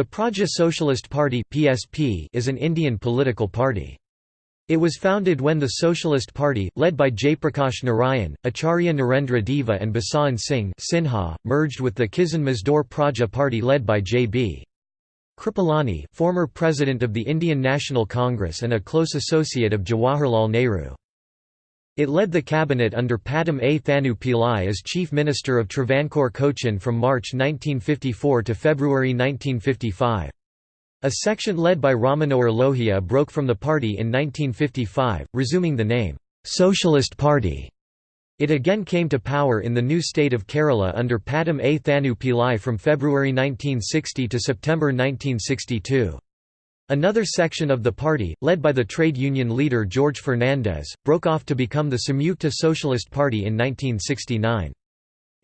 The Praja Socialist Party (PSP) is an Indian political party. It was founded when the Socialist Party, led by Jayaprakash Narayan, Acharya Narendra Deva and Basant Singh Sinha, merged with the Kisan Mazdoor Praja Party led by J.B. Kripalani, former president of the Indian National Congress and a close associate of Jawaharlal Nehru. It led the cabinet under Pattom A. Thanu Pillai as Chief Minister of Travancore Cochin from March 1954 to February 1955. A section led by Ram Manohar Lohia broke from the party in 1955, resuming the name, "'Socialist Party'". It again came to power in the new state of Kerala under Pattom A. Thanu Pillai from February 1960 to September 1962. Another section of the party, led by the trade union leader George Fernandes, broke off to become the Samyukta Socialist Party in 1969.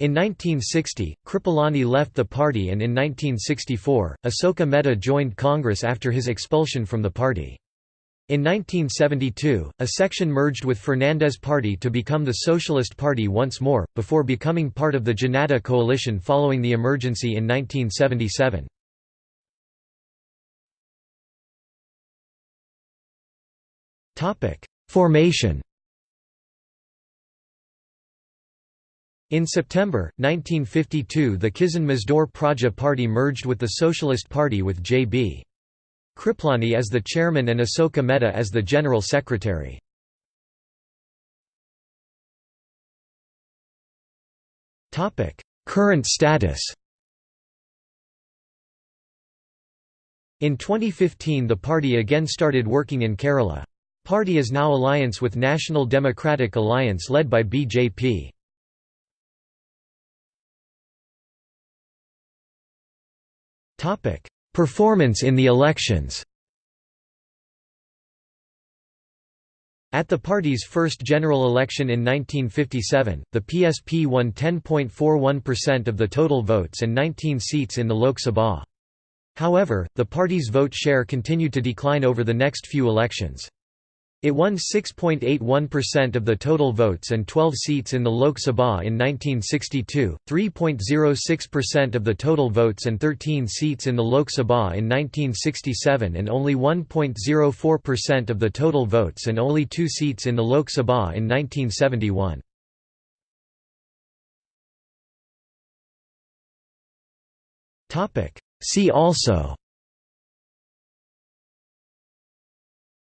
In 1960, Kripalani left the party and in 1964, Asoka Mehta joined Congress after his expulsion from the party. In 1972, a section merged with Fernandes party to become the Socialist Party once more, before becoming part of the Janata coalition following the emergency in 1977. Formation In September, 1952 the Kisan Mazdoor Praja Party merged with the Socialist Party with J.B. Kripalani as the chairman and Asoka Mehta as the general secretary. Current status In 2015 the party again started working in Kerala. Party is now alliance with National Democratic Alliance led by BJP. Performance in the elections At the party's first general election in 1957, the PSP won 10.41% of the total votes and 19 seats in the Lok Sabha. However, the party's vote share continued to decline over the next few elections. It won 6.81% of the total votes and 12 seats in the Lok Sabha in 1962, 3.06% of the total votes and 13 seats in the Lok Sabha in 1967 and only 1.04% of the total votes and only two seats in the Lok Sabha in 1971. See also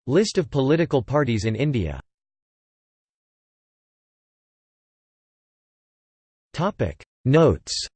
List of political parties in India. Notes